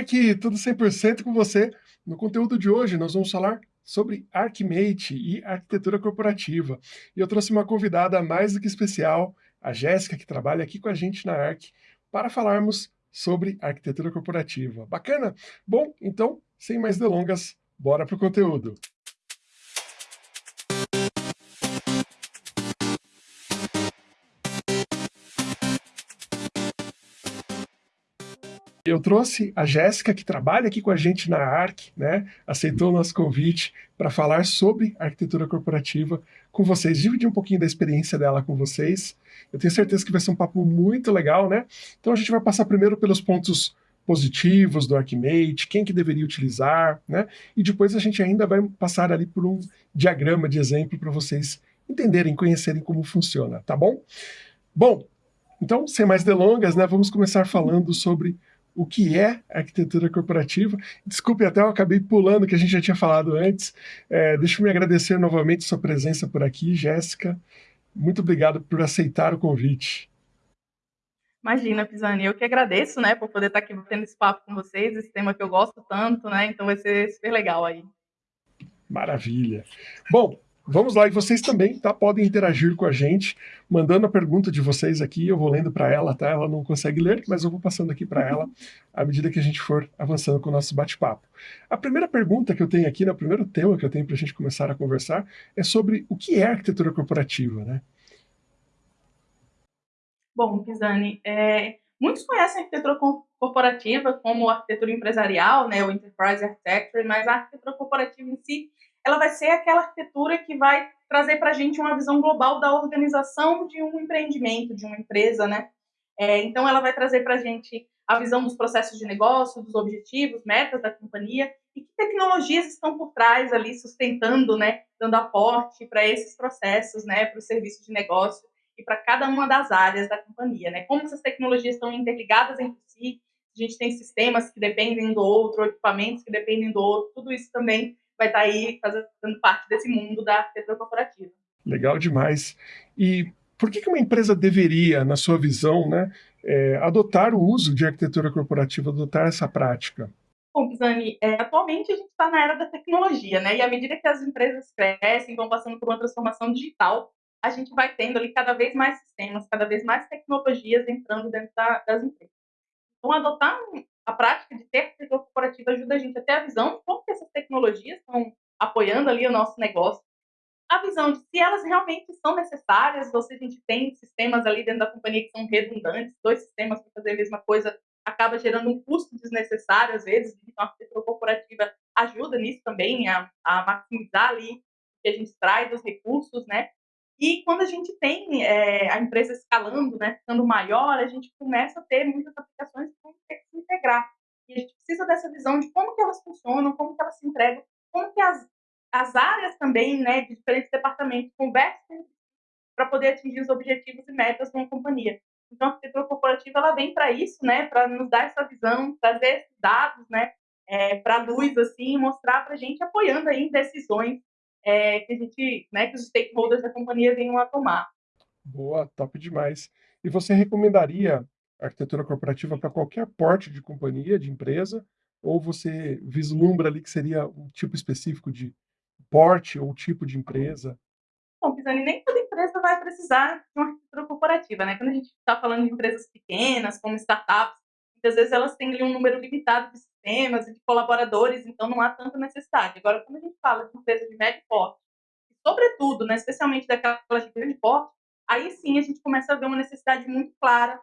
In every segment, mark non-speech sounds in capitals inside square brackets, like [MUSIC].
Ark, tudo 100% com você. No conteúdo de hoje nós vamos falar sobre ArcMate e arquitetura corporativa. E eu trouxe uma convidada mais do que especial, a Jéssica, que trabalha aqui com a gente na Arc, para falarmos sobre arquitetura corporativa. Bacana? Bom, então, sem mais delongas, bora para o conteúdo. Eu trouxe a Jéssica, que trabalha aqui com a gente na ARC, né? aceitou o nosso convite para falar sobre arquitetura corporativa com vocês, dividir um pouquinho da experiência dela com vocês. Eu tenho certeza que vai ser um papo muito legal, né? Então a gente vai passar primeiro pelos pontos positivos do ArcMate, quem que deveria utilizar, né? E depois a gente ainda vai passar ali por um diagrama de exemplo para vocês entenderem, conhecerem como funciona, tá bom? Bom, então, sem mais delongas, né, vamos começar falando sobre o que é arquitetura corporativa. Desculpe, até eu acabei pulando, que a gente já tinha falado antes. É, deixa eu me agradecer novamente sua presença por aqui, Jéssica. Muito obrigado por aceitar o convite. Imagina, Pisani, eu que agradeço, né, por poder estar aqui batendo esse papo com vocês, esse tema que eu gosto tanto, né, então vai ser super legal aí. Maravilha. Bom, Vamos lá, e vocês também tá, podem interagir com a gente, mandando a pergunta de vocês aqui, eu vou lendo para ela, tá? Ela não consegue ler, mas eu vou passando aqui para ela à medida que a gente for avançando com o nosso bate-papo. A primeira pergunta que eu tenho aqui, né, o primeiro tema que eu tenho para a gente começar a conversar, é sobre o que é arquitetura corporativa, né? Bom, Pisani, é, muitos conhecem a arquitetura corporativa como arquitetura empresarial, né, o Enterprise Architecture, mas a arquitetura corporativa em si ela vai ser aquela arquitetura que vai trazer para a gente uma visão global da organização de um empreendimento, de uma empresa, né? É, então, ela vai trazer para a gente a visão dos processos de negócio, dos objetivos, metas da companhia e que tecnologias estão por trás ali sustentando, né, dando aporte para esses processos, né, para o serviço de negócio e para cada uma das áreas da companhia, né? Como essas tecnologias estão interligadas entre si, a gente tem sistemas que dependem do outro, equipamentos que dependem do outro, tudo isso também vai estar tá aí fazendo parte desse mundo da arquitetura corporativa. Legal demais. E por que, que uma empresa deveria, na sua visão, né, é, adotar o uso de arquitetura corporativa, adotar essa prática? Bom, Pisani, é, atualmente a gente está na era da tecnologia, né? E à medida que as empresas crescem, vão passando por uma transformação digital, a gente vai tendo ali cada vez mais sistemas, cada vez mais tecnologias entrando dentro da, das empresas. Então, adotar a prática de ter arquitetura corporativa ajuda a gente a ter a visão de como essas tecnologias estão apoiando ali o nosso negócio, a visão de se elas realmente são necessárias, ou se a gente tem sistemas ali dentro da companhia que são redundantes, dois sistemas para fazer a mesma coisa acaba gerando um custo desnecessário às vezes, então a arquitetura corporativa ajuda nisso também, a, a maximizar ali o que a gente traz dos recursos, né? E quando a gente tem é, a empresa escalando, né, ficando maior, a gente começa a ter muitas aplicações que vão ter que se integrar. E a gente precisa dessa visão de como que elas funcionam, como que elas se entregam, como que as, as áreas também, né, de diferentes departamentos conversam para poder atingir os objetivos e metas de uma companhia. Então, a arquitetura corporativa ela vem para isso, né, para nos dar essa visão, trazer esses dados, né, é, para a luz, assim, mostrar para a gente apoiando aí decisões é, que a gente, né, que os stakeholders da companhia venham a tomar. Boa, top demais. E você recomendaria arquitetura corporativa para qualquer porte de companhia, de empresa, ou você vislumbra ali que seria um tipo específico de porte ou tipo de empresa? Bom, Pisani, nem toda empresa vai precisar de uma arquitetura corporativa, né? Quando a gente está falando de empresas pequenas, como startups, muitas vezes elas têm ali um número limitado de sistemas e de colaboradores, então não há tanta necessidade. Agora, quando a gente fala de empresas de médio porte, sobretudo, né, especialmente daquelas de grande porte, aí sim a gente começa a ver uma necessidade muito clara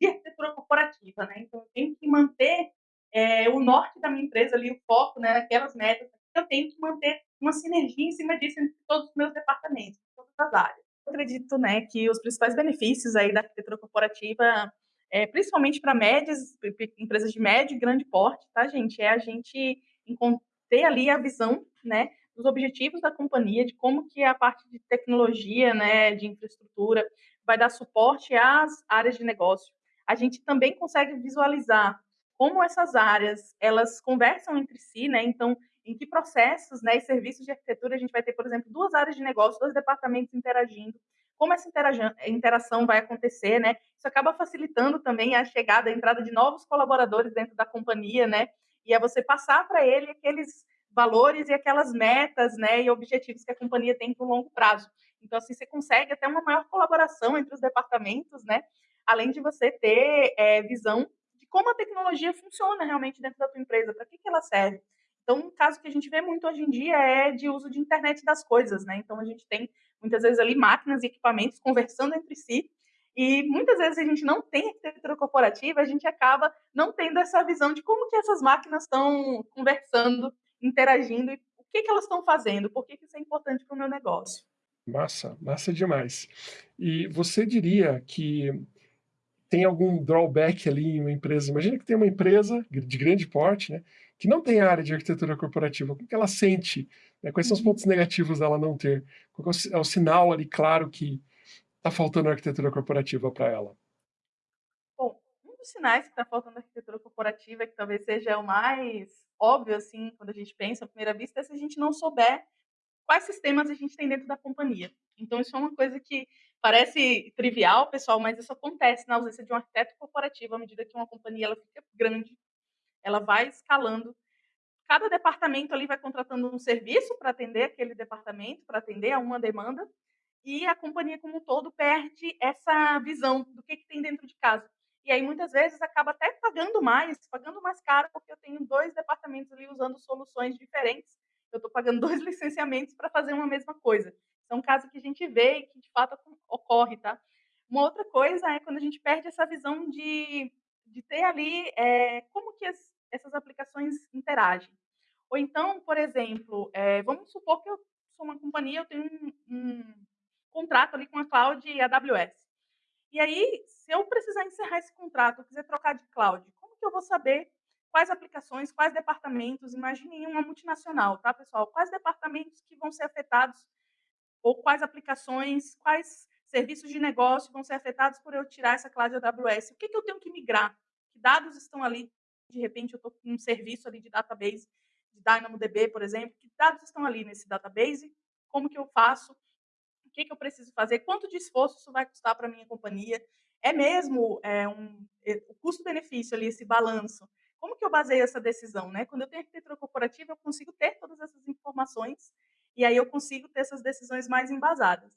de arquitetura corporativa, né? Então, eu tenho que manter é, o norte da minha empresa ali, o foco, né, naquelas metas. Eu tenho que manter uma sinergia em cima disso entre todos os meus departamentos, todas as áreas. Eu acredito, né, que os principais benefícios aí da arquitetura corporativa é, principalmente para médias, empresas de médio e grande porte, tá, gente? É a gente ter ali a visão, né, dos objetivos da companhia, de como que a parte de tecnologia, né, de infraestrutura, vai dar suporte às áreas de negócio. A gente também consegue visualizar como essas áreas, elas conversam entre si, né? Então, em que processos, né, e serviços de arquitetura a gente vai ter, por exemplo, duas áreas de negócio, dois departamentos interagindo, como essa interação vai acontecer, né? Isso acaba facilitando também a chegada, a entrada de novos colaboradores dentro da companhia, né? E é você passar para ele aqueles valores e aquelas metas, né, e objetivos que a companhia tem para o longo prazo. Então, assim, você consegue até uma maior colaboração entre os departamentos, né? Além de você ter é, visão de como a tecnologia funciona realmente dentro da tua empresa, para que, que ela serve. Então, um caso que a gente vê muito hoje em dia é de uso de internet das coisas, né? Então, a gente tem muitas vezes ali máquinas e equipamentos conversando entre si, e muitas vezes a gente não tem arquitetura corporativa, a gente acaba não tendo essa visão de como que essas máquinas estão conversando, interagindo, e o que, que elas estão fazendo, por que, que isso é importante para o meu negócio. Massa, massa demais. E você diria que tem algum drawback ali em uma empresa? Imagina que tem uma empresa de grande porte, né? que não tem área de arquitetura corporativa, o que ela sente? Né? Quais são os uhum. pontos negativos dela não ter? Qual é o sinal ali claro que está faltando arquitetura corporativa para ela? Bom, um dos sinais que está faltando arquitetura corporativa, que talvez seja o mais óbvio, assim, quando a gente pensa à primeira vista, é se a gente não souber quais sistemas a gente tem dentro da companhia. Então, isso é uma coisa que parece trivial, pessoal, mas isso acontece na ausência de um arquiteto corporativo à medida que uma companhia ela fica grande ela vai escalando. Cada departamento ali vai contratando um serviço para atender aquele departamento, para atender a uma demanda, e a companhia como um todo perde essa visão do que, que tem dentro de casa. E aí, muitas vezes, acaba até pagando mais, pagando mais caro, porque eu tenho dois departamentos ali usando soluções diferentes. Eu estou pagando [LAUGHS] dois licenciamentos para fazer uma mesma coisa. Isso é um caso que a gente vê e que, de fato, ocorre, tá? Uma outra coisa é quando a gente perde essa visão de de ter ali é, como que as, essas aplicações interagem. Ou então, por exemplo, é, vamos supor que eu sou uma companhia, eu tenho um, um contrato ali com a cloud AWS. E aí, se eu precisar encerrar esse contrato, eu quiser trocar de cloud, como que eu vou saber quais aplicações, quais departamentos? Imagine uma multinacional, tá, pessoal? Quais departamentos que vão ser afetados ou quais aplicações, quais serviços de negócio vão ser afetados por eu tirar essa cloud AWS. O que, que eu tenho que migrar? Que dados estão ali? De repente, eu estou com um serviço ali de database, de DynamoDB, por exemplo. Que dados estão ali nesse database? Como que eu faço? O que, que eu preciso fazer? Quanto de esforço isso vai custar para a minha companhia? É mesmo é, um, é, o custo-benefício ali, esse balanço. Como que eu baseio essa decisão? Né? Quando eu tenho arquitetura corporativa, eu consigo ter todas essas informações e aí eu consigo ter essas decisões mais embasadas.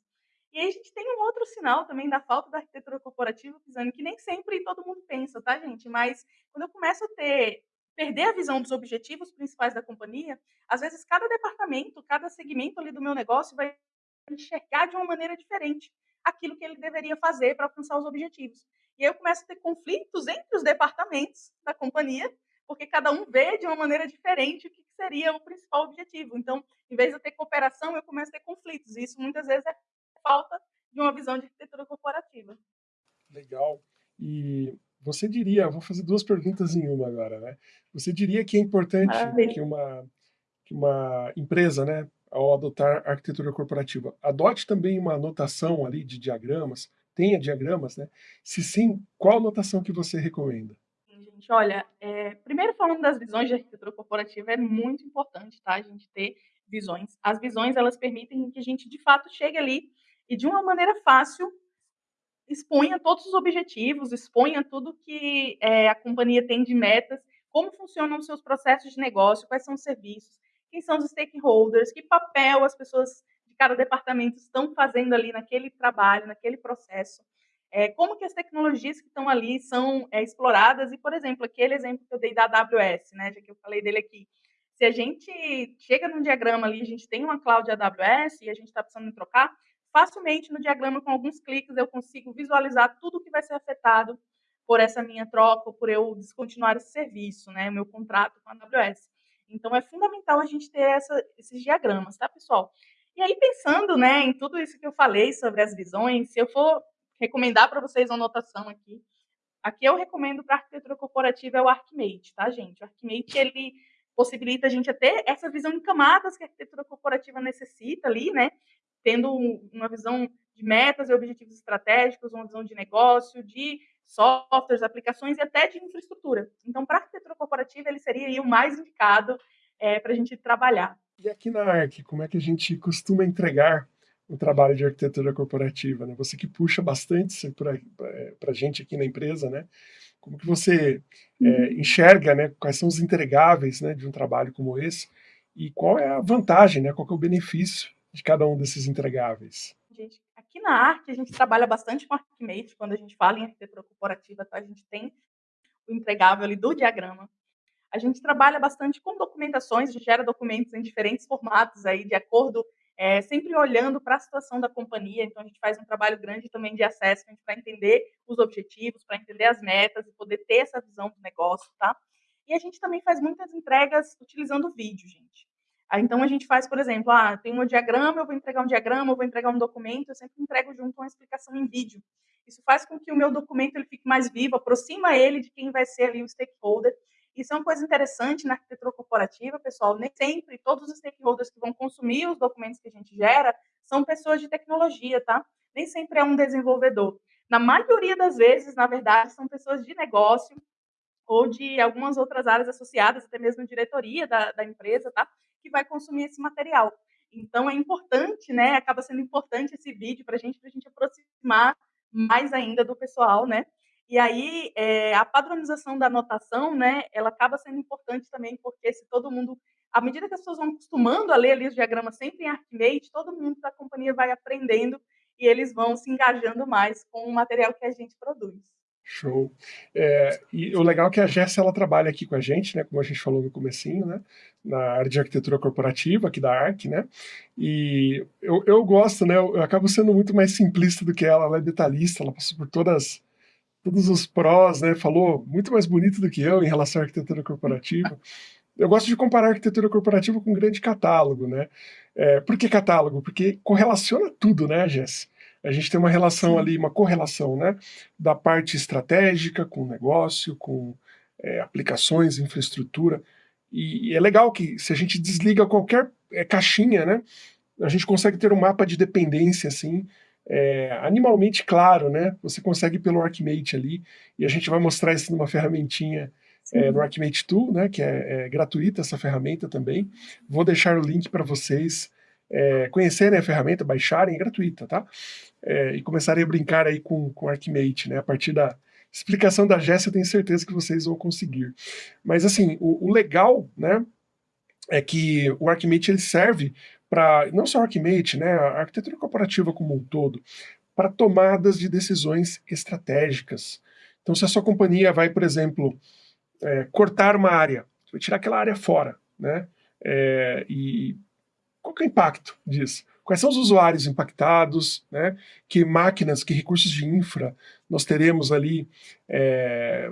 E aí a gente tem um outro sinal também da falta da arquitetura corporativa, Pisani, que nem sempre todo mundo pensa, tá, gente? Mas quando eu começo a ter perder a visão dos objetivos principais da companhia, às vezes cada departamento, cada segmento ali do meu negócio vai enxergar de uma maneira diferente aquilo que ele deveria fazer para alcançar os objetivos. E aí eu começo a ter conflitos entre os departamentos da companhia, porque cada um vê de uma maneira diferente o que seria o principal objetivo. Então, em vez de eu ter cooperação, eu começo a ter conflitos. E isso muitas vezes é falta de uma visão de arquitetura corporativa. Legal. E você diria, vou fazer duas perguntas em uma agora, né? Você diria que é importante que uma, que uma empresa, né, ao adotar arquitetura corporativa, adote também uma anotação ali de diagramas, tenha diagramas, né? Se sim, qual anotação que você recomenda? Gente, olha, é, primeiro falando das visões de arquitetura corporativa, é muito importante, tá? A gente ter visões. As visões, elas permitem que a gente, de fato, chegue ali e de uma maneira fácil exponha todos os objetivos, exponha tudo que é, a companhia tem de metas, como funcionam os seus processos de negócio, quais são os serviços, quem são os stakeholders, que papel as pessoas de cada departamento estão fazendo ali naquele trabalho, naquele processo, é, como que as tecnologias que estão ali são é, exploradas e, por exemplo, aquele exemplo que eu dei da AWS, né, já que eu falei dele aqui, se a gente chega num diagrama ali, a gente tem uma cloud AWS e a gente está precisando trocar, facilmente no diagrama, com alguns cliques, eu consigo visualizar tudo que vai ser afetado por essa minha troca, por eu descontinuar esse serviço, né, meu contrato com a AWS. Então, é fundamental a gente ter essa, esses diagramas, tá, pessoal? E aí, pensando né, em tudo isso que eu falei sobre as visões, se eu for recomendar para vocês uma anotação aqui, aqui eu recomendo para arquitetura corporativa é o Archimate, tá, gente? O Archimate, ele possibilita a gente ter essa visão em camadas que a arquitetura corporativa necessita ali, né? Tendo uma visão de metas e objetivos estratégicos, uma visão de negócio, de softwares, aplicações e até de infraestrutura. Então, para a arquitetura corporativa, ele seria o mais indicado é, para a gente trabalhar. E aqui na ARC, como é que a gente costuma entregar o trabalho de arquitetura corporativa, né? Você que puxa bastante para a gente aqui na empresa, né? Como que você é, uhum. enxerga, né? Quais são os entregáveis, né? De um trabalho como esse e qual é a vantagem, né? Qual é o benefício de cada um desses entregáveis? Gente, aqui na Arc a gente trabalha bastante com Archimate, quando a gente fala em arquitetura corporativa, tá? a gente tem o entregável ali do diagrama. A gente trabalha bastante com documentações, a gente gera documentos em diferentes formatos aí, de acordo, é, sempre olhando para a situação da companhia. Então, a gente faz um trabalho grande também de assessment para entender os objetivos, para entender as metas e poder ter essa visão do negócio, tá? E a gente também faz muitas entregas utilizando vídeo, gente. Então, a gente faz, por exemplo, ah, tem um diagrama, eu vou entregar um diagrama, eu vou entregar um documento, eu sempre entrego junto uma explicação em vídeo. Isso faz com que o meu documento ele fique mais vivo, aproxima ele de quem vai ser ali o stakeholder. Isso é uma coisa interessante na arquitetura corporativa, pessoal. Nem sempre todos os stakeholders que vão consumir os documentos que a gente gera são pessoas de tecnologia, tá? Nem sempre é um desenvolvedor. Na maioria das vezes, na verdade, são pessoas de negócio ou de algumas outras áreas associadas, até mesmo diretoria da, da empresa, tá? Que vai consumir esse material. Então, é importante, né? Acaba sendo importante esse vídeo para a gente, para a gente aproximar mais ainda do pessoal, né? E aí, é, a padronização da anotação, né, ela acaba sendo importante também, porque se todo mundo, à medida que as pessoas vão acostumando a ler ali os diagramas sempre em Archimate, todo mundo da companhia vai aprendendo e eles vão se engajando mais com o material que a gente produz. Show. É, e o legal é que a Jéssica ela trabalha aqui com a gente, né, como a gente falou no comecinho, né, na área de arquitetura corporativa aqui da ARC, né, e eu, eu gosto, né, eu, eu acabo sendo muito mais simplista do que ela, ela é detalhista, ela passou por todas, todos os prós, né, falou muito mais bonito do que eu em relação à arquitetura corporativa. Eu gosto de comparar a arquitetura corporativa com um grande catálogo, né, é, por que catálogo? Porque correlaciona tudo, né, Jéssica? A gente tem uma relação ali, uma correlação, né? Da parte estratégica com o negócio, com é, aplicações, infraestrutura. E, e, é legal que se a gente desliga qualquer é, caixinha, né? A gente consegue ter um mapa de dependência, assim, é, animalmente claro, né? Você consegue pelo Archimate ali, e a gente vai mostrar isso numa ferramentinha é, no Archimate Tool, né? Que é, é gratuita essa ferramenta também. Vou deixar o link para vocês é, conhecerem a ferramenta, baixarem, é gratuita, tá? É, e começarem a brincar aí com, com Archimate, né? A partir da explicação da Jéssica, eu tenho certeza que vocês vão conseguir. Mas assim, o, o legal, né, é que o Archimate ele serve para, não só o Archimate, né, a arquitetura corporativa como um todo, para tomadas de decisões estratégicas. Então, se a sua companhia vai, por exemplo, é, cortar uma área, vai tirar aquela área fora, né, é, e qual é o impacto disso? Quais são os usuários impactados, né? que máquinas, que recursos de infra nós teremos ali é,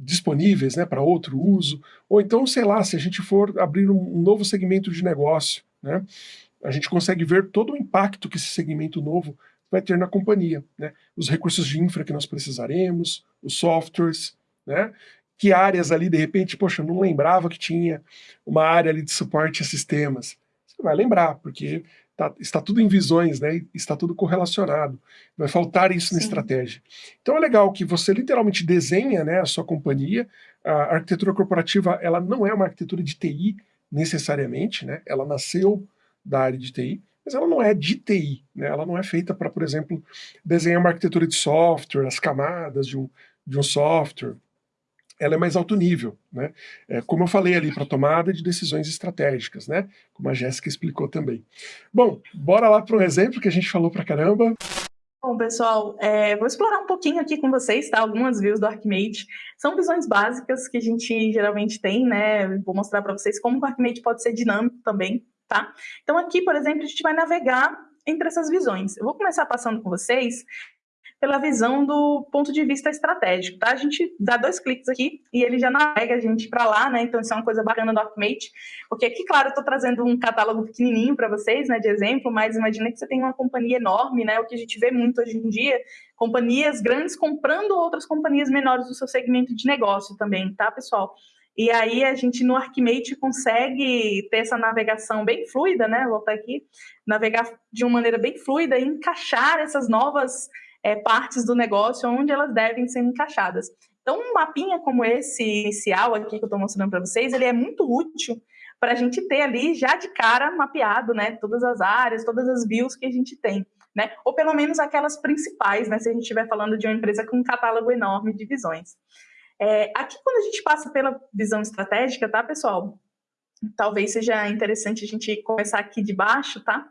disponíveis né, para outro uso, ou então, sei lá, se a gente for abrir um novo segmento de negócio, né, a gente consegue ver todo o impacto que esse segmento novo vai ter na companhia, né, os recursos de infra que nós precisaremos, os softwares, né, que áreas ali, de repente, poxa, eu não lembrava que tinha uma área ali de suporte a sistemas, vai lembrar, porque tá, está tudo em visões, né? Está tudo correlacionado. Vai faltar isso Sim. na estratégia. Então é legal que você literalmente desenha né, a sua companhia. A arquitetura corporativa ela não é uma arquitetura de TI necessariamente, né? Ela nasceu da área de TI, mas ela não é de TI, né? Ela não é feita para, por exemplo, desenhar uma arquitetura de software, as camadas de um, de um software, ela é mais alto nível, né? É, como eu falei ali, para tomada de decisões estratégicas, né? Como a Jéssica explicou também. Bom, bora lá para um exemplo que a gente falou para caramba. Bom, pessoal, é, vou explorar um pouquinho aqui com vocês, tá? Algumas views do Archimate. São visões básicas que a gente geralmente tem, né? Vou mostrar para vocês como o Archimate pode ser dinâmico também, tá? Então aqui, por exemplo, a gente vai navegar entre essas visões. Eu vou começar passando com vocês pela visão do ponto de vista estratégico, tá? A gente dá dois cliques aqui e ele já navega a gente para lá, né? Então isso é uma coisa bacana do Archimate, porque aqui, claro, eu estou trazendo um catálogo pequenininho para vocês, né, de exemplo, mas imagina que você tem uma companhia enorme, né? O que a gente vê muito hoje em dia, companhias grandes comprando outras companhias menores do seu segmento de negócio também, tá, pessoal? E aí a gente no Archimate consegue ter essa navegação bem fluida, né? Vou voltar aqui, navegar de uma maneira bem fluida e encaixar essas novas é, partes do negócio onde elas devem ser encaixadas. Então, um mapinha como esse inicial aqui que eu estou mostrando para vocês, ele é muito útil para a gente ter ali já de cara mapeado, né, todas as áreas, todas as views que a gente tem, né, ou pelo menos aquelas principais, né, se a gente estiver falando de uma empresa com um catálogo enorme de visões. É, aqui, quando a gente passa pela visão estratégica, tá, pessoal? Talvez seja interessante a gente começar aqui de baixo, tá?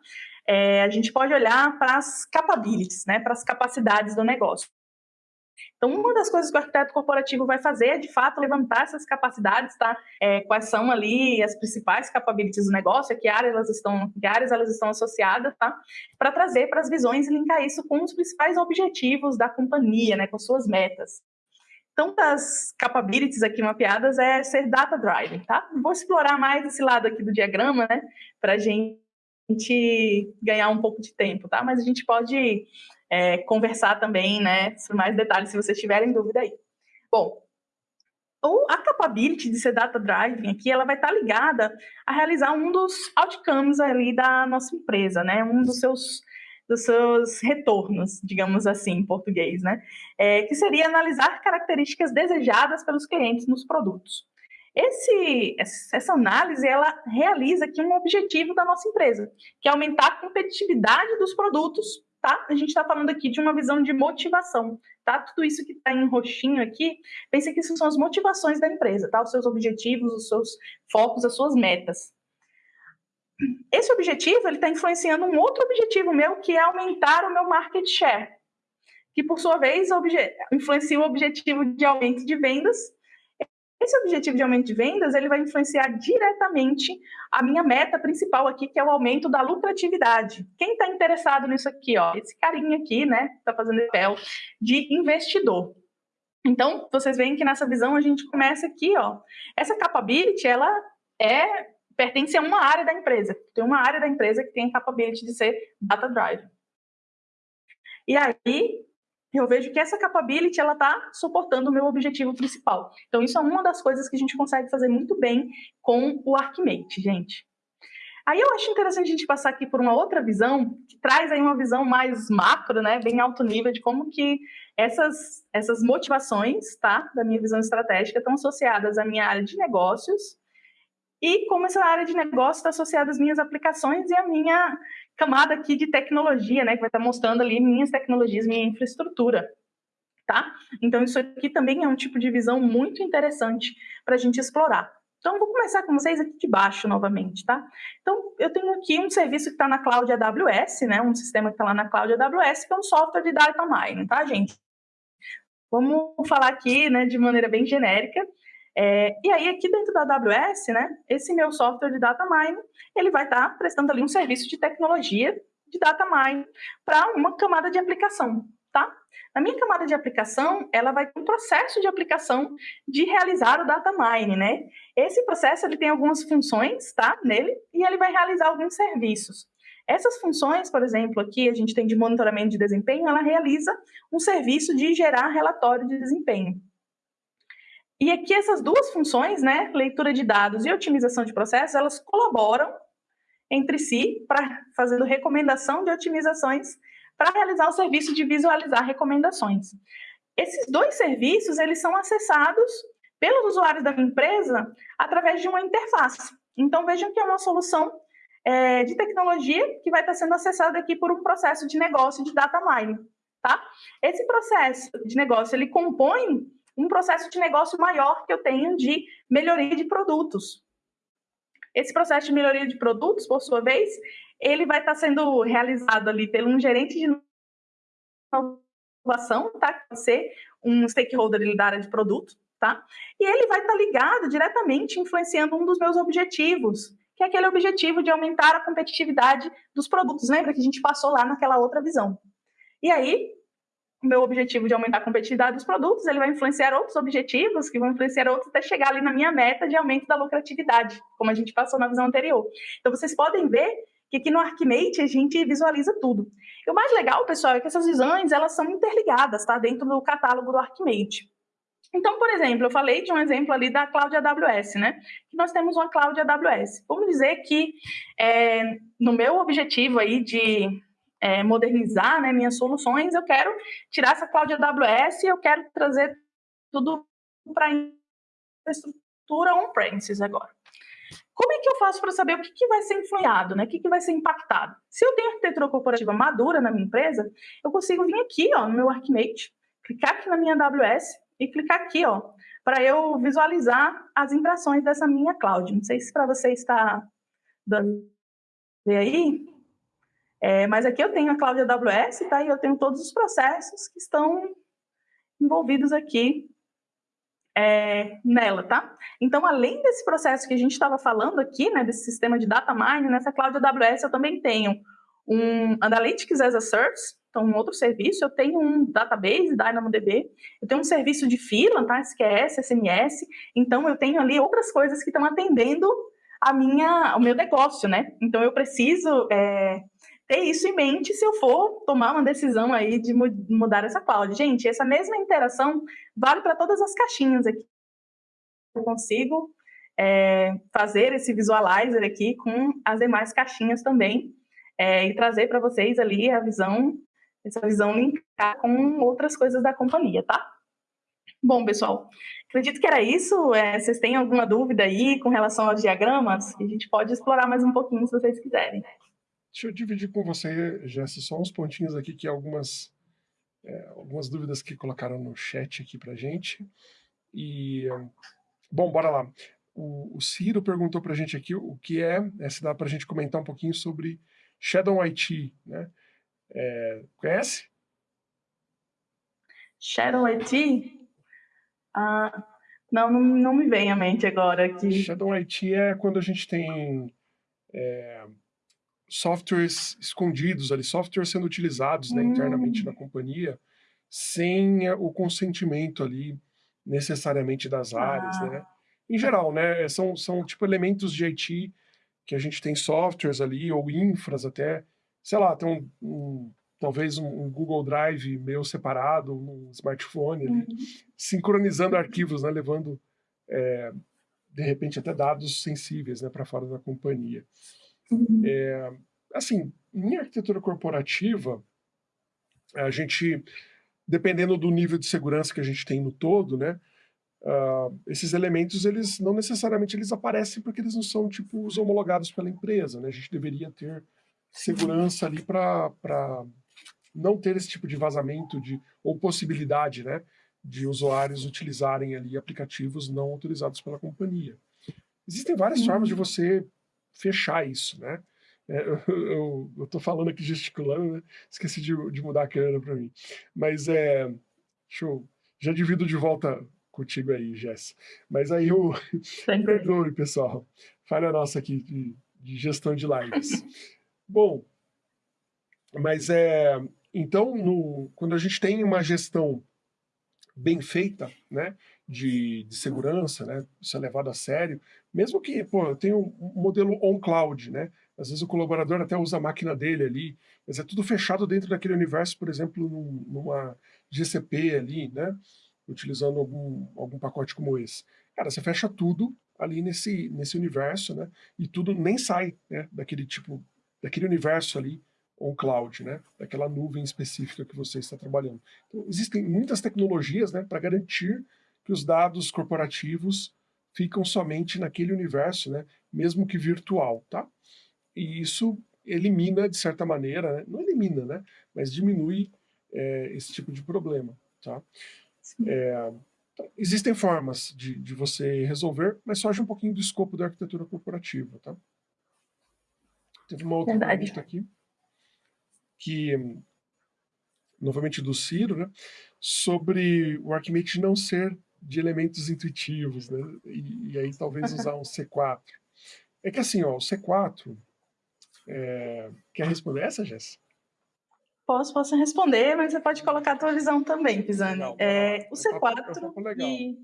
É, a gente pode olhar para as capabilities, né, para as capacidades do negócio. Então, uma das coisas que o arquiteto corporativo vai fazer é, de fato, levantar essas capacidades, tá? É, quais são ali as principais capabilities do negócio, que áreas elas estão, que áreas elas estão associadas, tá? Para trazer para as visões e linkar isso com os principais objetivos da companhia, né? Com suas metas. Então, das capabilities aqui mapeadas é ser data driven, tá? Vou explorar mais esse lado aqui do diagrama, né? Para a gente ganhar um pouco de tempo, tá? Mas a gente pode é, conversar também, né, sobre mais detalhes, se vocês tiverem dúvida aí. Bom, a capability de ser data driving aqui, ela vai estar ligada a realizar um dos outcomes ali da nossa empresa, né, um dos seus dos seus retornos, digamos assim, em português, né? É, que seria analisar características desejadas pelos clientes nos produtos. Esse, essa análise ela realiza aqui um objetivo da nossa empresa, que é aumentar a competitividade dos produtos tá? A gente está falando aqui de uma visão de motivação, tá? Tudo isso que está em roxinho aqui, pense que isso são as motivações da empresa, tá? Os seus objetivos, os seus focos, as suas metas. Esse objetivo, ele está influenciando um outro objetivo meu, que é aumentar o meu market share, que por sua vez influencia o objetivo de aumento de vendas esse objetivo de aumento de vendas, ele vai influenciar diretamente a minha meta principal aqui, que é o aumento da lucratividade. Quem está interessado nisso aqui, ó, esse carinha aqui, né, está fazendo papel de investidor. Então, vocês veem que nessa visão a gente começa aqui, ó, essa capability, ela é pertence a uma área da empresa. Tem uma área da empresa que tem a capability de ser data drive. E aí, eu vejo que essa capability ela está suportando o meu objetivo principal. Então, isso é uma das coisas que a gente consegue fazer muito bem com o Archimate, gente. Aí eu acho interessante a gente passar aqui por uma outra visão, que traz aí uma visão mais macro, né, bem alto nível, de como que essas, essas motivações, tá, da minha visão estratégica estão associadas à minha área de negócios e como essa área de negócio está associada às minhas aplicações e à minha camada aqui de tecnologia, né, que vai estar mostrando ali minhas tecnologias, minha infraestrutura, tá? Então, isso aqui também é um tipo de visão muito interessante para a gente explorar. Então, vou começar com vocês aqui de baixo novamente, tá? Então, eu tenho aqui um serviço que está na cloud AWS, né? Um sistema que está lá na cloud AWS, que é um software de data mining, tá, gente? Vamos falar aqui, né, de maneira bem genérica. É, e aí, aqui dentro da AWS, né, esse meu software de data mining, ele vai estar tá prestando ali um serviço de tecnologia de data mining para uma camada de aplicação, tá? Na minha camada de aplicação, ela vai ter um processo de aplicação de realizar o data mining, né? Esse processo, ele tem algumas funções, tá, nele, e ele vai realizar alguns serviços. Essas funções, por exemplo, aqui a gente tem de monitoramento de desempenho, ela realiza um serviço de gerar relatório de desempenho. E aqui essas duas funções, né, leitura de dados e otimização de processos, elas colaboram entre si para fazendo recomendação de otimizações para realizar o serviço de visualizar recomendações. Esses dois serviços, eles são acessados pelos usuários da empresa através de uma interface. Então, vejam que é uma solução é, de tecnologia que vai estar sendo acessada aqui por um processo de negócio de data mining, tá? Esse processo de negócio, ele compõe um processo de negócio maior que eu tenho de melhoria de produtos. Esse processo de melhoria de produtos, por sua vez, ele vai estar sendo realizado ali pelo um gerente de inovação, tá? Que vai ser um stakeholder da área de produto, tá? E ele vai estar ligado diretamente, influenciando um dos meus objetivos, que é aquele objetivo de aumentar a competitividade dos produtos. Lembra que a gente passou lá naquela outra visão? E aí, o meu objetivo de aumentar a competitividade dos produtos, ele vai influenciar outros objetivos, que vão influenciar outros até chegar ali na minha meta de aumento da lucratividade, como a gente passou na visão anterior. Então, vocês podem ver que aqui no Archimate a gente visualiza tudo. E o mais legal, pessoal, é que essas visões, elas são interligadas, tá? Dentro do catálogo do Archimate. Então, por exemplo, eu falei de um exemplo ali da Cloud AWS, né? Que nós temos uma Cloud AWS. Vamos dizer que é, no meu objetivo aí de é, modernizar né, minhas soluções, eu quero tirar essa cloud AWS e eu quero trazer tudo para infraestrutura on-premises agora. Como é que eu faço para saber o que, que vai ser influenciado, né? o que, que vai ser impactado? Se eu tenho arquitetura corporativa madura na minha empresa, eu consigo vir aqui ó, no meu Archimate, clicar aqui na minha AWS e clicar aqui ó, para eu visualizar as impressões dessa minha cloud. Não sei se para você está dando ver aí, é, mas aqui eu tenho a cloud AWS, tá? E eu tenho todos os processos que estão envolvidos aqui é, nela, tá? Então, além desse processo que a gente estava falando aqui, né, desse sistema de data mining, nessa cloud AWS eu também tenho um Analytics as a Service, então um outro serviço, eu tenho um database, DynamoDB, eu tenho um serviço de fila, tá, SQS, SMS, então eu tenho ali outras coisas que estão atendendo a minha, o meu negócio, né? Então eu preciso é, ter isso em mente se eu for tomar uma decisão aí de mudar essa cloud. Gente, essa mesma interação vale para todas as caixinhas aqui. Eu consigo é, fazer esse visualizer aqui com as demais caixinhas também é, e trazer para vocês ali a visão, essa visão linkar com outras coisas da companhia, tá? Bom, pessoal, acredito que era isso. É, vocês têm alguma dúvida aí com relação aos diagramas? A gente pode explorar mais um pouquinho se vocês quiserem. Deixa eu dividir com você, Jesse, só uns pontinhos aqui que algumas, é, algumas dúvidas que colocaram no chat aqui pra gente. E, bom, bora lá. O, o Ciro perguntou pra gente aqui o que é, é se dá pra gente comentar um pouquinho sobre Shadow IT, né? É, conhece? Shadow IT? Ah, não, não, não me vem à mente agora aqui. Shadow IT é quando a gente tem é, softwares escondidos ali, softwares sendo utilizados né, internamente na hum. companhia, sem eh, o consentimento ali necessariamente das áreas, ah. né? Em geral, né? São, são tipo elementos de IT que a gente tem softwares ali, ou infras até, sei lá, tem um, um talvez um, um, Google Drive meio separado, um smartphone ali, uhum. sincronizando arquivos, né? Levando, é, de repente, até dados sensíveis né, para fora da companhia. Uhum. É, assim, em arquitetura corporativa, a gente, dependendo do nível de segurança que a gente tem no todo, né, uh, esses elementos, eles não necessariamente eles aparecem porque eles não são, tipo, os homologados pela empresa, né? A gente deveria ter segurança ali para não ter esse tipo de vazamento de, ou possibilidade, né, de usuários utilizarem ali aplicativos não autorizados pela companhia. Existem várias formas de você fechar isso, né? É, [LAUGHS] eu, estou falando aqui gesticulando, né? Esqueci de, de mudar a câmera para mim. Mas é. Show. Já divido de volta contigo aí, Jess. Mas aí eu. [LAUGHS] [LAUGHS] Perdoe, pessoal. Falha nossa aqui de, de gestão de lives. Bom, mas é. Então, no, quando a gente tem uma gestão bem feita, né, de, de segurança, né, isso é levado a sério, mesmo que, pô, eu tenho um modelo on-cloud, né, às vezes o colaborador até usa a máquina dele ali, mas é tudo fechado dentro daquele universo, por exemplo, num, numa GCP ali, né, utilizando algum, algum pacote como esse. Cara, você fecha tudo ali nesse, nesse universo, né, e tudo nem sai, né, daquele tipo, daquele universo ali, on-cloud, né? daquela nuvem específica que você está trabalhando. Então, existem muitas tecnologias né, para garantir que os dados corporativos ficam somente naquele universo, né, mesmo que virtual. Tá? E isso elimina, de certa maneira, né? não elimina, né? mas diminui é, esse tipo de problema. Tá? É, existem formas de, de você resolver, mas foge um pouquinho do escopo da arquitetura corporativa. Tá? Teve uma outra Verdade. pergunta aqui que, novamente do Ciro, né, sobre o Archimate não ser de elementos intuitivos, né, e, e aí talvez usar um C4. É que assim, ó, o C4, é... quer responder essa, Jess? Posso, posso responder, mas você pode colocar a tua visão também, Pisani. É, o C4 e...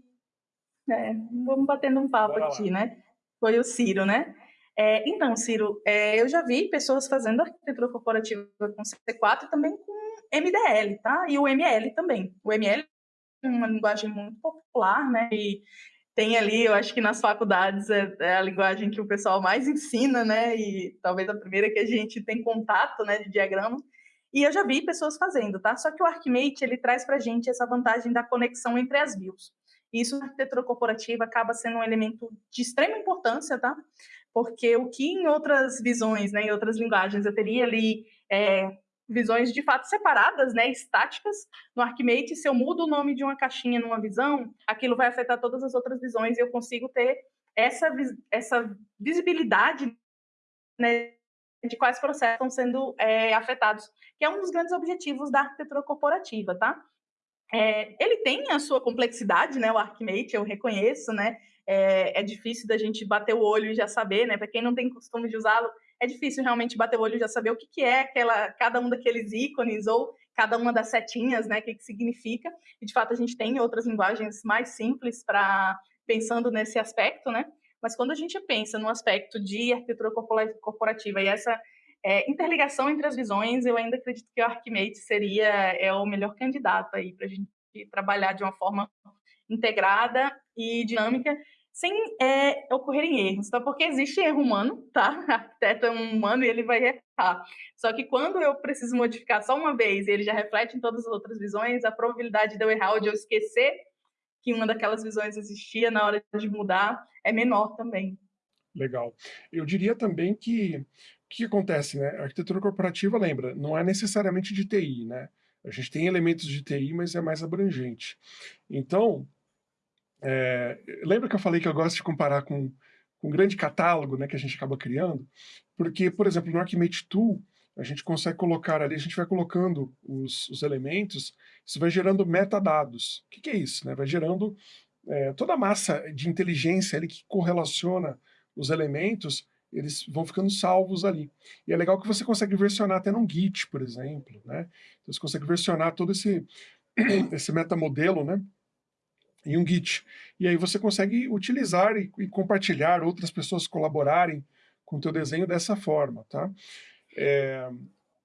É, vamos batendo um papo aqui, né? Foi o Ciro, né? É, então, Ciro, é, eu já vi pessoas fazendo arquitetura corporativa com C4 e também com MDL, tá? E o ML também. O ML é uma linguagem muito popular, né? E tem ali, eu acho que nas faculdades é, é, a linguagem que o pessoal mais ensina, né? E talvez a primeira que a gente tem contato, né, de diagrama. E eu já vi pessoas fazendo, tá? Só que o Archimate, ele traz para a gente essa vantagem da conexão entre as views. Isso na arquitetura corporativa acaba sendo um elemento de extrema importância, tá? Porque o que em outras visões, né, em outras linguagens, eu teria ali é, visões de fato separadas, né, estáticas, no Archimate, se eu mudo o nome de uma caixinha numa visão, aquilo vai afetar todas as outras visões e eu consigo ter essa, essa visibilidade né, de quais processos estão sendo é, afetados, que é um dos grandes objetivos da arquitetura corporativa, tá? É, ele tem a sua complexidade, né? O Archimate, eu reconheço, né? É, é, difícil da gente bater o olho e já saber, né? Para quem não tem costume de usá-lo, é difícil realmente bater o olho e já saber o que, que é aquela, cada um daqueles ícones ou cada uma das setinhas, né? O que, que significa. E de fato a gente tem outras linguagens mais simples para pensando nesse aspecto, né? Mas quando a gente pensa no aspecto de arquitetura corporativa e essa é, interligação entre as visões, eu ainda acredito que o Archimate seria é o melhor candidato aí para a gente trabalhar de uma forma integrada e dinâmica, sem é, ocorrerem erros, tá? Porque existe erro humano, tá? [LAUGHS] O arquiteto é um humano e ele vai errar. Só que quando eu preciso modificar só uma vez e ele já reflete em todas as outras visões, a probabilidade de eu errar ou de eu esquecer que uma daquelas visões existia na hora de mudar é menor também. Legal. Eu diria também que o que acontece, né? A arquitetura corporativa, lembra, não é necessariamente de TI, né? A gente tem elementos de TI, mas é mais abrangente. Então, é, lembra que eu falei que eu gosto de comparar com, com um grande catálogo né, que a gente acaba criando? Porque, por exemplo, no Archimate Tool, a gente consegue colocar ali, a gente vai colocando os, os elementos, isso vai gerando metadados. O que, que é isso? Né? Vai gerando é, toda a massa de inteligência ali que correlaciona os elementos, eles vão ficando salvos ali. E é legal que você consegue versionar até num Git, por exemplo. Né? Então você consegue versionar todo esse, [CLEARS THROAT] esse metamodelo né? Em um Git. E aí você consegue utilizar e, e compartilhar, outras pessoas colaborarem com o teu desenho dessa forma. Tá? É,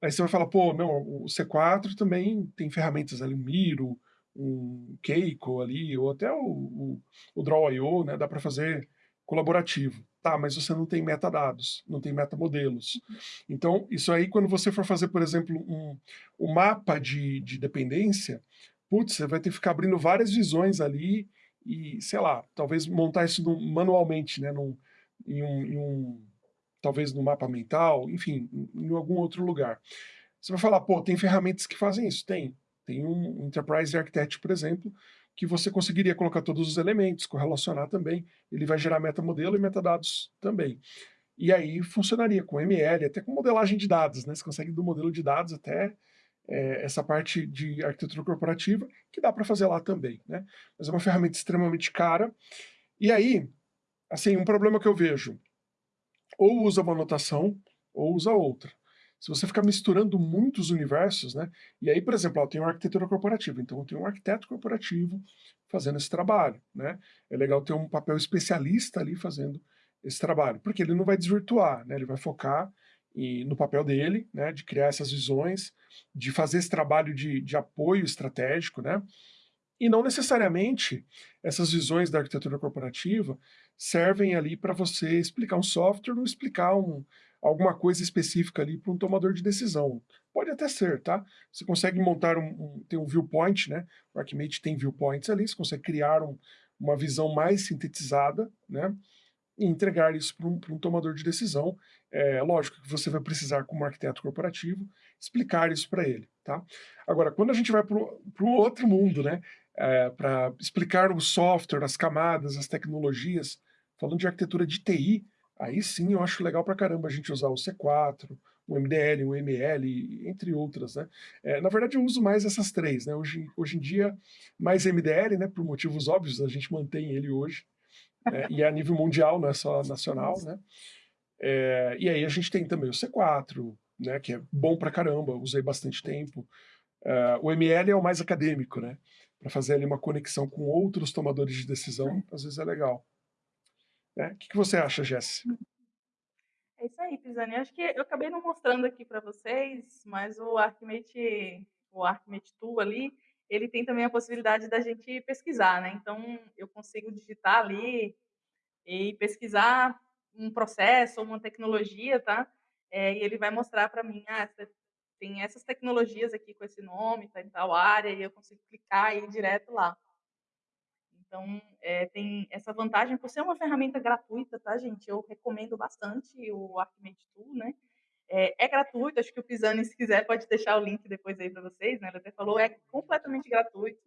aí você vai falar, pô, não, o C4 também tem ferramentas ali, um Miro, um Keiko ali, ou até o, o, o Draw.io, né, dá para fazer colaborativo. Tá, mas você não tem metadados, não tem metamodelos. Então, isso aí, quando você for fazer, por exemplo, um, um mapa de, de dependência, putz, você vai ter que ficar abrindo várias visões ali e, sei lá, talvez montar isso manualmente, né, num, em, um, em um talvez no mapa mental, enfim, em algum outro lugar. Você vai falar, pô, tem ferramentas que fazem isso? Tem. Tem um Enterprise Architect, por exemplo, que você conseguiria colocar todos os elementos, correlacionar também, ele vai gerar metamodelo e metadados também. E aí funcionaria com ML, até com modelagem de dados, né? Você consegue do modelo de dados até é, essa parte de arquitetura corporativa, que dá para fazer lá também, né? Mas é uma ferramenta extremamente cara. E aí, assim, um problema que eu vejo, ou usa uma notação ou usa outra. Se você ficar misturando muitos universos, né? E aí, por exemplo, eu tenho arquitetura corporativa, então eu tenho um arquiteto corporativo fazendo esse trabalho, né? É legal ter um papel especialista ali fazendo esse trabalho, porque ele não vai desvirtuar, né? Ele vai focar e, no papel dele, né? De criar essas visões, de fazer esse trabalho de, de apoio estratégico, né? E não necessariamente essas visões da arquitetura corporativa servem ali para você explicar um software ou explicar um, alguma coisa específica ali para um tomador de decisão. Pode até ser, tá? Você consegue montar um, um tem um viewpoint, né? O Archimate tem viewpoints ali, você consegue criar um, uma visão mais sintetizada, né? E entregar isso para um, um, tomador de decisão. É lógico que você vai precisar, como arquiteto corporativo, explicar isso para ele, tá? Agora, quando a gente vai para um outro mundo, né? É, para explicar o software, as camadas, as tecnologias, falando de arquitetura de TI, aí sim eu acho legal para caramba a gente usar o C4, o MDL, o ML, entre outras, né? É, na verdade eu uso mais essas três, né? Hoje, hoje em dia, mais MDL, né? Por motivos óbvios, a gente mantém ele hoje, né? e é a nível mundial, não é só nacional, né? É, e aí a gente tem também o C4, né? Que é bom para caramba, usei bastante tempo. Uh, o ML é o mais acadêmico, né? Para fazer ali uma conexão com outros tomadores de decisão, às vezes é legal. Né? O que, que você acha, Jess? É isso aí, Pisani. Acho que eu acabei não mostrando aqui para vocês, mas o Archimate, o Archimate Tool ali, ele tem também a possibilidade da gente pesquisar, né? Então, eu consigo digitar ali e pesquisar um processo ou uma tecnologia, tá? É, e ele vai mostrar para mim, ah, tem essas tecnologias aqui com esse nome, tá em tal área, e eu consigo clicar e ir direto lá. Então, é, tem essa vantagem por ser uma ferramenta gratuita, tá, gente? Eu recomendo bastante o Archimate Tool, né? É, é, gratuito, acho que o Pisani, se quiser, pode deixar o link depois aí para vocês, né? Ele até falou, é completamente gratuito.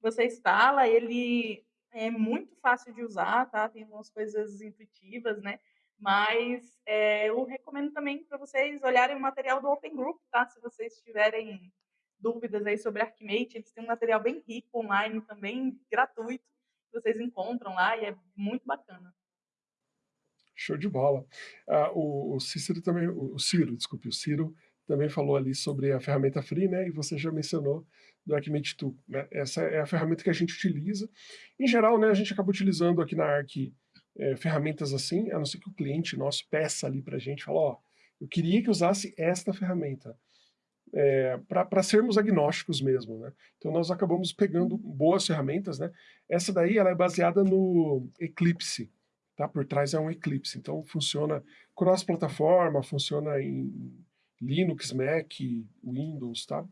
Você instala, ele é muito fácil de usar, tá? Tem algumas coisas intuitivas, né? Mas é, eu recomendo também para vocês olharem o material do Open Group, tá? Se vocês tiverem dúvidas aí sobre Archimate, eles têm um material bem rico online também, gratuito, que vocês encontram lá e é muito bacana. Show de bola. Ah, o, o, Cícero também, o Ciro, desculpe, o Ciro também falou ali sobre a ferramenta free, né? E você já mencionou do Archimate Tool, né? Essa é a ferramenta que a gente utiliza. Em geral, né, a gente acaba utilizando aqui na Arc é, ferramentas assim, a não ser que o cliente nosso peça ali para a gente, fala, ó, eu queria que usasse esta ferramenta é, para sermos agnósticos mesmo, né? Então nós acabamos pegando boas ferramentas, né? Essa daí ela é baseada no Eclipse, tá? Por trás é um Eclipse, então funciona cross-plataforma, funciona em Linux, Mac, Windows, tá?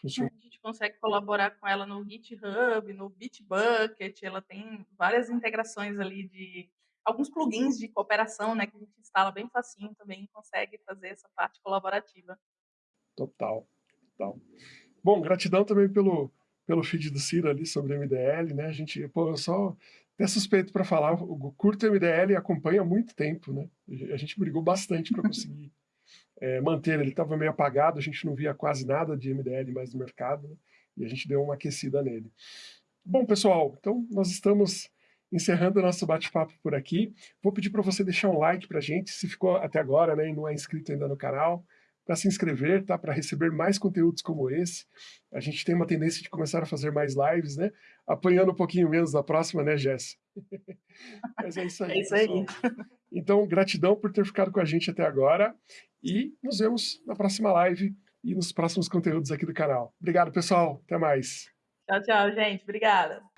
Funciona. A gente consegue colaborar com ela no GitHub, no Bitbucket, ela tem várias integrações ali de alguns plugins de cooperação, né, que a gente instala bem facinho também consegue fazer essa parte colaborativa. Total, total. Bom, gratidão também pelo, pelo feed do Ciro ali sobre MDL, né? A gente, pô, eu só até suspeito para falar, o curto MDL acompanha há muito tempo, né? A gente brigou bastante para conseguir é, [LAUGHS] manter, ele estava meio apagado, a gente não via quase nada de MDL mais no mercado, né? e a gente deu uma aquecida nele. Bom, pessoal, então nós estamos encerrando o nosso bate-papo por aqui. Vou pedir para você deixar um like para a gente, se ficou até agora né, e não é inscrito ainda no canal para se inscrever, tá? Para receber mais conteúdos como esse. A gente tem uma tendência de começar a fazer mais lives, né? Apanhando um pouquinho menos da próxima, né, Jess? [LAUGHS] Mas é isso aí. É isso aí. Então, gratidão por ter ficado com a gente até agora e nos vemos na próxima live e nos próximos conteúdos aqui do canal. Obrigado, pessoal. Até mais. Tchau, tchau, gente. Obrigada.